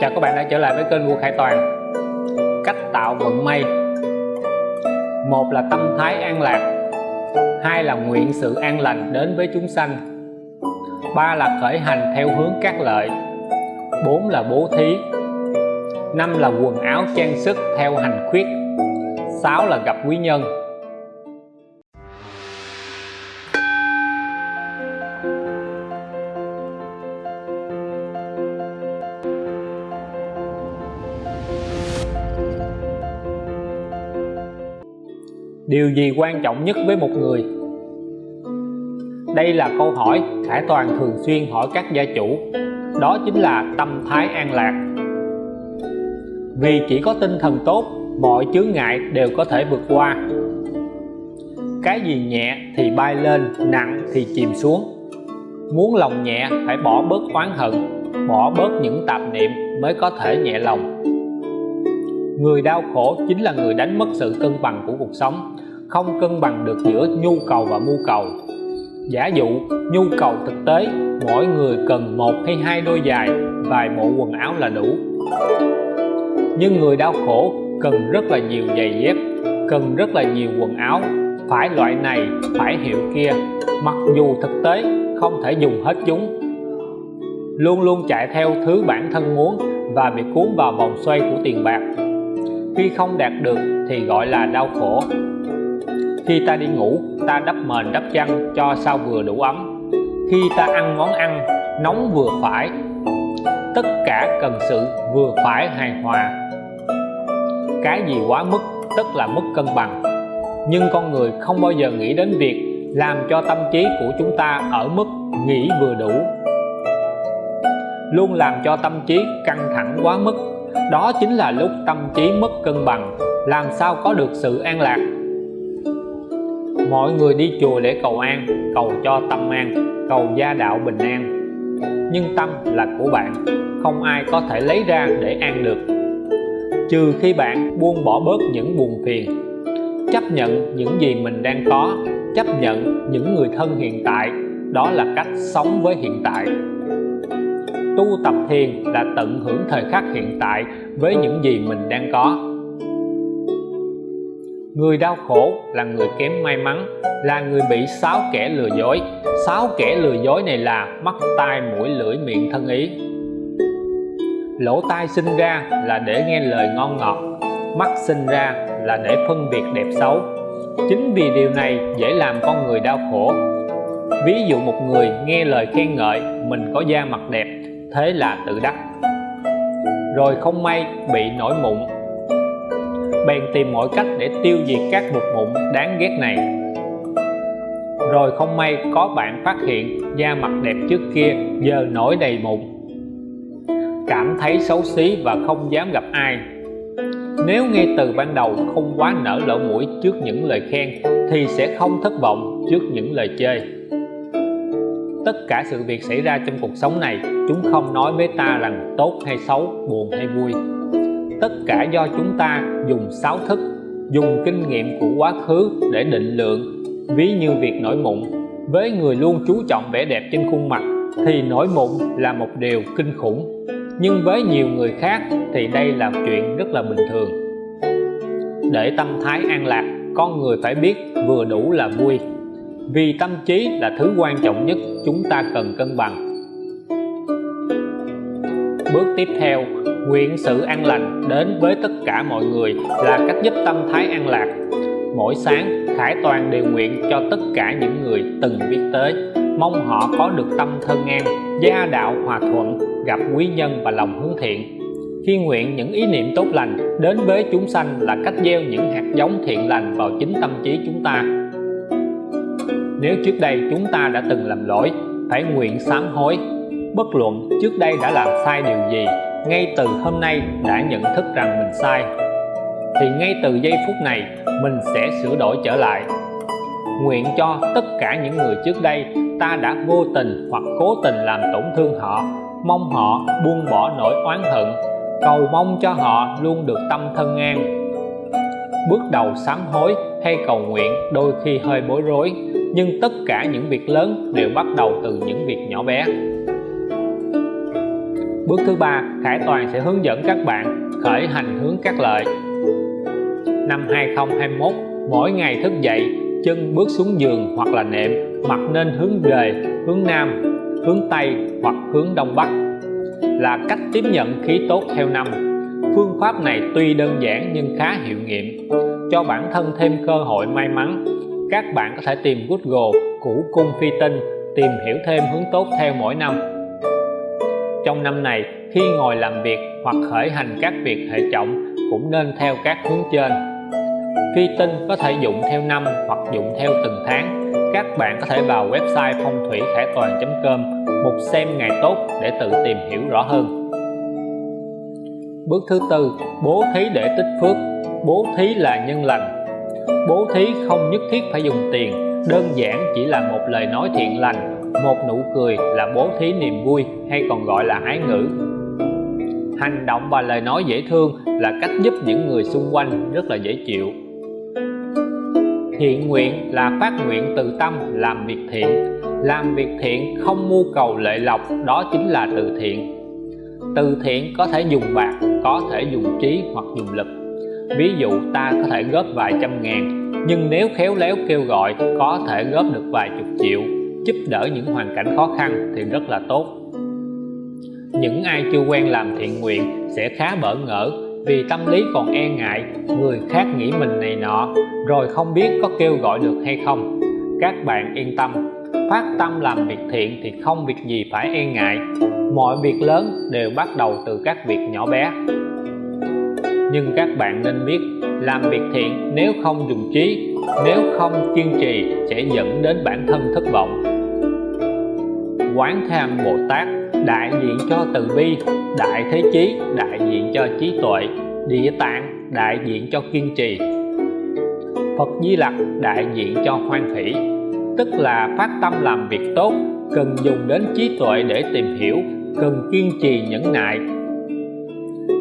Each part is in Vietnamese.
Chào các bạn đã trở lại với kênh Vua Khải Toàn. Cách tạo vận may. Một là tâm thái an lạc. Hai là nguyện sự an lành đến với chúng sanh. Ba là khởi hành theo hướng các lợi. Bốn là bố thí. Năm là quần áo trang sức theo hành khuyết. Sáu là gặp quý nhân. Điều gì quan trọng nhất với một người? Đây là câu hỏi Khải Toàn thường xuyên hỏi các gia chủ. Đó chính là tâm thái an lạc. Vì chỉ có tinh thần tốt, mọi chướng ngại đều có thể vượt qua. Cái gì nhẹ thì bay lên, nặng thì chìm xuống. Muốn lòng nhẹ, phải bỏ bớt oán hận, bỏ bớt những tạp niệm mới có thể nhẹ lòng người đau khổ chính là người đánh mất sự cân bằng của cuộc sống. Không cân bằng được giữa nhu cầu và mưu cầu. Giả dụ, nhu cầu thực tế, mỗi người cần một hay hai đôi giày, vài bộ quần áo là đủ. Nhưng người đau khổ cần rất là nhiều giày dép, cần rất là nhiều quần áo. Phải loại này, phải hiệu kia. Mặc dù thực tế, không thể dùng hết chúng. Luôn luôn chạy theo thứ bản thân muốn và bị cuốn vào vòng xoay của tiền bạc khi không đạt được thì gọi là đau khổ. Khi ta đi ngủ, ta đắp mền đắp chăn cho sao vừa đủ ấm. Khi ta ăn món ăn, nóng vừa phải, tất cả cần sự vừa phải hài hòa. Cái gì quá mức, tức là mất cân bằng. Nhưng con người không bao giờ nghĩ đến việc làm cho tâm trí của chúng ta ở mức nghĩ vừa đủ. Luôn làm cho tâm trí căng thẳng quá mức đó chính là lúc tâm trí mất cân bằng, làm sao có được sự an lạc. Mọi người đi chùa để cầu an, cầu cho tâm an, cầu gia đạo bình an. Nhưng tâm là của bạn, không ai có thể lấy ra để an được. Trừ khi bạn buông bỏ bớt những buồn phiền. Chấp nhận những gì mình đang có, chấp nhận những người thân hiện tại, đó là cách sống với hiện tại tu tập thiền là tận hưởng thời khắc hiện tại với những gì mình đang có. Người đau khổ là người kém may mắn, là người bị sáu kẻ lừa dối. Sáu kẻ lừa dối này là mắt tai mũi lưỡi miệng thân ý. Lỗ tai sinh ra là để nghe lời ngon ngọt, mắt sinh ra là để phân biệt đẹp xấu. Chính vì điều này dễ làm con người đau khổ. Ví dụ một người nghe lời khen ngợi, mình có da mặt đẹp thế là tự đắc. Rồi không may bị nổi mụn. Bèn tìm mọi cách để tiêu diệt các mục mụn đáng ghét này. Rồi không may có bạn phát hiện da mặt đẹp trước kia giờ nổi đầy mụn. Cảm thấy xấu xí và không dám gặp ai. Nếu ngay từ ban đầu không quá nở lỗ mũi trước những lời khen thì sẽ không thất vọng trước những lời chơi tất cả sự việc xảy ra trong cuộc sống này, chúng không nói với ta rằng tốt hay xấu, buồn hay vui. Tất cả do chúng ta dùng sáu thức, dùng kinh nghiệm của quá khứ để định lượng. Ví như việc nổi mụn, với người luôn chú trọng vẻ đẹp trên khuôn mặt thì nổi mụn là một điều kinh khủng. Nhưng với nhiều người khác thì đây là chuyện rất là bình thường. Để tâm thái an lạc, con người phải biết vừa đủ là vui vì tâm trí là thứ quan trọng nhất chúng ta cần cân bằng. Bước tiếp theo, nguyện sự an lành đến với tất cả mọi người là cách giúp tâm thái an lạc. Mỗi sáng, Khải Toàn đều nguyện cho tất cả những người từng biết tới. Mong họ có được tâm thân an, gia đạo hòa thuận, gặp quý nhân và lòng hướng thiện. Khi nguyện những ý niệm tốt lành, đến với chúng sanh là cách gieo những hạt giống thiện lành vào chính tâm trí chúng ta nếu trước đây chúng ta đã từng làm lỗi phải nguyện sám hối. Bất luận trước đây đã làm sai điều gì, ngay từ hôm nay đã nhận thức rằng mình sai, thì ngay từ giây phút này, mình sẽ sửa đổi trở lại. Nguyện cho tất cả những người trước đây ta đã vô tình hoặc cố tình làm tổn thương họ, mong họ buông bỏ nỗi oán hận. Cầu mong cho họ luôn được tâm thân an. Bước đầu sám hối hay cầu nguyện đôi khi hơi bối rối nhưng tất cả những việc lớn đều bắt đầu từ những việc nhỏ bé. Bước thứ ba, Khải Toàn sẽ hướng dẫn các bạn khởi hành hướng các lợi. Năm 2021 mỗi ngày thức dậy, chân bước xuống giường hoặc là nệm mặt nên hướng về, hướng nam, hướng tây hoặc hướng đông bắc. Là cách tiếp nhận khí tốt theo năm. Phương pháp này tuy đơn giản nhưng khá hiệu nghiệm, cho bản thân thêm cơ hội may mắn các bạn có thể tìm Google củ cung phi tinh, tìm hiểu thêm hướng tốt theo mỗi năm. Trong năm này, khi ngồi làm việc hoặc khởi hành các việc hệ trọng cũng nên theo các hướng trên. Phi tinh có thể dụng theo năm hoặc dụng theo từng tháng. Các bạn có thể vào website phong thủy khải toàn.com mục xem ngày tốt để tự tìm hiểu rõ hơn. Bước thứ tư, bố thí để tích phước. Bố thí là nhân lành bố thí không nhất thiết phải dùng tiền, đơn giản chỉ là một lời nói thiện lành, một nụ cười là bố thí niềm vui hay còn gọi là ái ngữ. Hành động và lời nói dễ thương là cách giúp những người xung quanh rất là dễ chịu. Thiện nguyện là phát nguyện từ tâm, làm việc thiện. Làm việc thiện không mưu cầu lợi lộc, đó chính là từ thiện. Từ thiện có thể dùng bạc, có thể dùng trí hoặc dùng lực ví dụ ta có thể góp vài trăm ngàn, nhưng nếu khéo léo kêu gọi, có thể góp được vài chục triệu, giúp đỡ những hoàn cảnh khó khăn thì rất là tốt. Những ai chưa quen làm thiện nguyện sẽ khá bỡ ngỡ vì tâm lý còn e ngại người khác nghĩ mình này nọ, rồi không biết có kêu gọi được hay không. Các bạn yên tâm, phát tâm làm việc thiện thì không việc gì phải e ngại. Mọi việc lớn đều bắt đầu từ các việc nhỏ bé nhưng các bạn nên biết, làm việc thiện nếu không dùng trí, nếu không kiên trì sẽ dẫn đến bản thân thất vọng. Quán tham bồ tát đại diện cho từ bi, đại thế chí đại diện cho trí tuệ, địa tạng đại diện cho kiên trì. Phật di lặc đại diện cho hoan hỷ, tức là phát tâm làm việc tốt, cần dùng đến trí tuệ để tìm hiểu, cần kiên trì nhẫn nại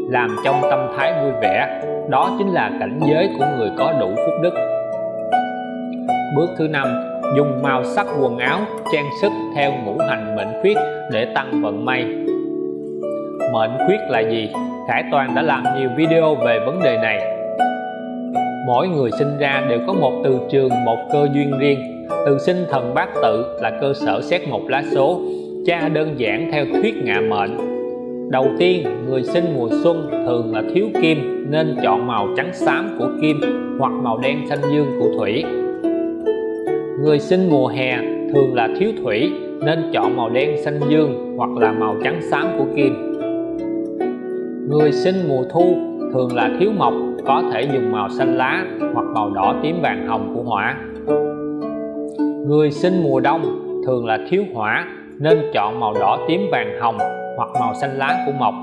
làm trong tâm thái vui vẻ. Đó chính là cảnh giới của người có đủ phúc đức. Bước thứ năm, dùng màu sắc quần áo trang sức theo ngũ hành mệnh khuyết để tăng vận may. Mệnh khuyết là gì? Khải Toàn đã làm nhiều video về vấn đề này. Mỗi người sinh ra đều có một từ trường, một cơ duyên riêng. Từ sinh thần bát tự là cơ sở xét một lá số, Cha đơn giản theo thuyết ngạ mệnh đầu tiên, người sinh mùa xuân thường là thiếu kim, nên chọn màu trắng xám của kim hoặc màu đen xanh dương của thủy. Người sinh mùa hè thường là thiếu thủy, nên chọn màu đen xanh dương hoặc là màu trắng xám của kim. Người sinh mùa thu thường là thiếu mộc, có thể dùng màu xanh lá hoặc màu đỏ tím vàng hồng của hỏa. Người sinh mùa đông thường là thiếu hỏa, nên chọn màu đỏ tím vàng hồng hoặc màu xanh lá của mộc.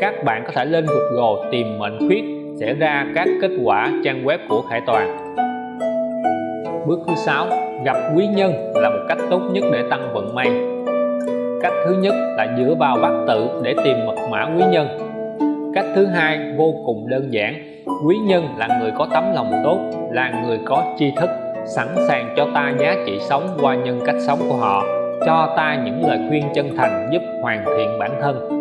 Các bạn có thể lên Google tìm mệnh khuyết sẽ ra các kết quả trang web của Khải Toàn. Bước thứ sáu, gặp quý nhân là một cách tốt nhất để tăng vận may. Cách thứ nhất là dựa vào bát tự để tìm mật mã quý nhân. Cách thứ hai, vô cùng đơn giản, quý nhân là người có tấm lòng tốt, là người có tri thức, sẵn sàng cho ta giá trị sống qua nhân cách sống của họ cho ta những lời khuyên chân thành giúp hoàn thiện bản thân.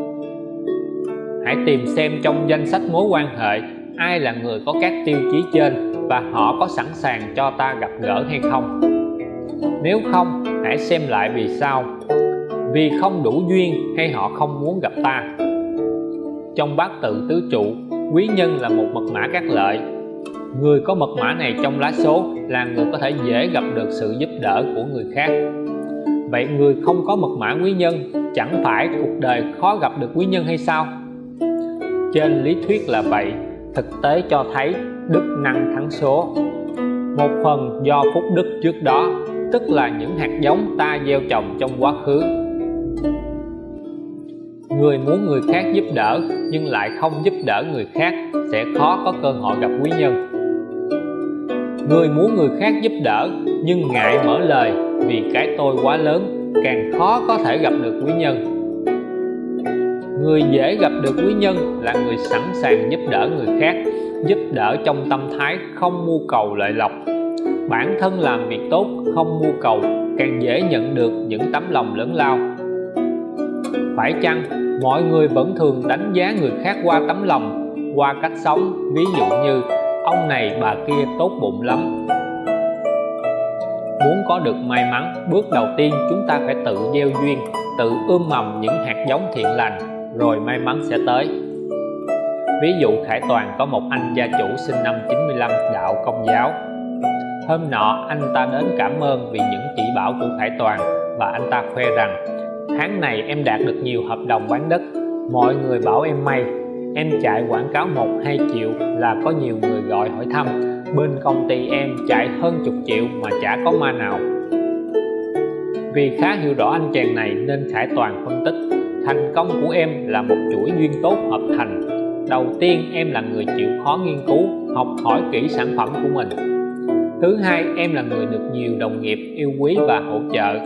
Hãy tìm xem trong danh sách mối quan hệ, ai là người có các tiêu chí trên và họ có sẵn sàng cho ta gặp gỡ hay không. Nếu không, hãy xem lại vì sao. Vì không đủ duyên hay họ không muốn gặp ta. Trong bát tự tứ trụ, quý nhân là một mật mã các lợi. Người có mật mã này trong lá số là người có thể dễ gặp được sự giúp đỡ của người khác vậy người không có mật mã quý nhân, chẳng phải cuộc đời khó gặp được quý nhân hay sao? Trên lý thuyết là vậy, thực tế cho thấy đức năng thắng số. Một phần do phúc đức trước đó, tức là những hạt giống ta gieo trồng trong quá khứ. Người muốn người khác giúp đỡ, nhưng lại không giúp đỡ người khác, sẽ khó có cơ hội gặp quý nhân. Người muốn người khác giúp đỡ, nhưng ngại mở lời vì cái tôi quá lớn, càng khó có thể gặp được quý nhân. Người dễ gặp được quý nhân là người sẵn sàng giúp đỡ người khác, giúp đỡ trong tâm thái không mưu cầu lợi lộc. Bản thân làm việc tốt, không mưu cầu, càng dễ nhận được những tấm lòng lớn lao. Phải chăng mọi người vẫn thường đánh giá người khác qua tấm lòng, qua cách sống? Ví dụ như, ông này bà kia tốt bụng lắm muốn có được may mắn, bước đầu tiên chúng ta phải tự gieo duyên, tự ươm mầm những hạt giống thiện lành, rồi may mắn sẽ tới. Ví dụ Khải Toàn có một anh gia chủ sinh năm 95 đạo công giáo. Hôm nọ, anh ta đến cảm ơn vì những chỉ bảo của Khải Toàn và anh ta khoe rằng, tháng này em đạt được nhiều hợp đồng bán đất, mọi người bảo em may. Em chạy quảng cáo một, hai triệu là có nhiều người gọi hỏi thăm bên công ty em chạy hơn chục triệu mà chả có ma nào. Vì khá hiểu rõ anh chàng này nên Khải Toàn phân tích. Thành công của em là một chuỗi duyên tốt hợp thành. Đầu tiên, em là người chịu khó nghiên cứu, học hỏi kỹ sản phẩm của mình. Thứ hai, em là người được nhiều đồng nghiệp yêu quý và hỗ trợ.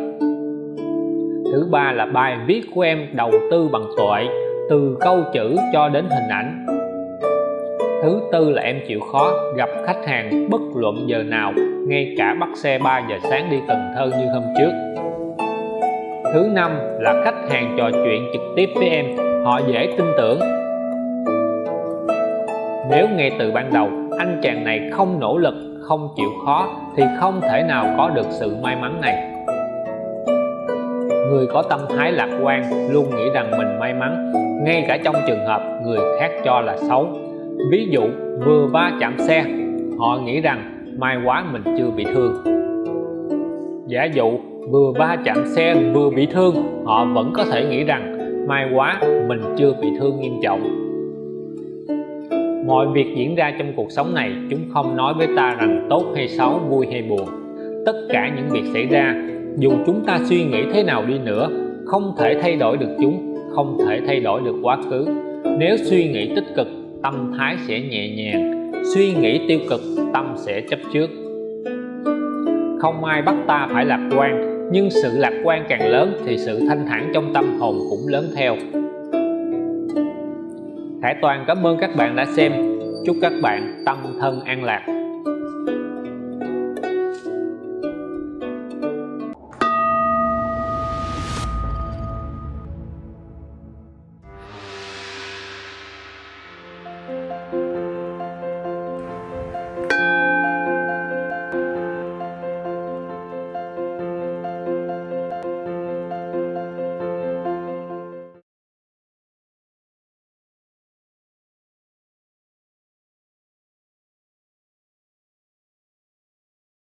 Thứ ba là bài viết của em đầu tư bằng tuệ từ câu chữ cho đến hình ảnh thứ tư là em chịu khó gặp khách hàng bất luận giờ nào, ngay cả bắt xe 3 giờ sáng đi Cần Thơ như hôm trước. Thứ năm là khách hàng trò chuyện trực tiếp với em, họ dễ tin tưởng. Nếu ngay từ ban đầu, anh chàng này không nỗ lực, không chịu khó, thì không thể nào có được sự may mắn này. Người có tâm thái lạc quan luôn nghĩ rằng mình may mắn, ngay cả trong trường hợp người khác cho là xấu ví dụ, vừa va chạm xe, họ nghĩ rằng may quá mình chưa bị thương. Giả dụ, vừa va chạm xe vừa bị thương, họ vẫn có thể nghĩ rằng may quá mình chưa bị thương nghiêm trọng. Mọi việc diễn ra trong cuộc sống này, chúng không nói với ta rằng tốt hay xấu, vui hay buồn. Tất cả những việc xảy ra, dù chúng ta suy nghĩ thế nào đi nữa, không thể thay đổi được chúng, không thể thay đổi được quá khứ. Nếu suy nghĩ tích cực tâm thái sẽ nhẹ nhàng, suy nghĩ tiêu cực, tâm sẽ chấp trước. Không ai bắt ta phải lạc quan, nhưng sự lạc quan càng lớn thì sự thanh thản trong tâm hồn cũng lớn theo. Khải Toàn, cảm ơn các bạn đã xem. Chúc các bạn tâm thân an lạc.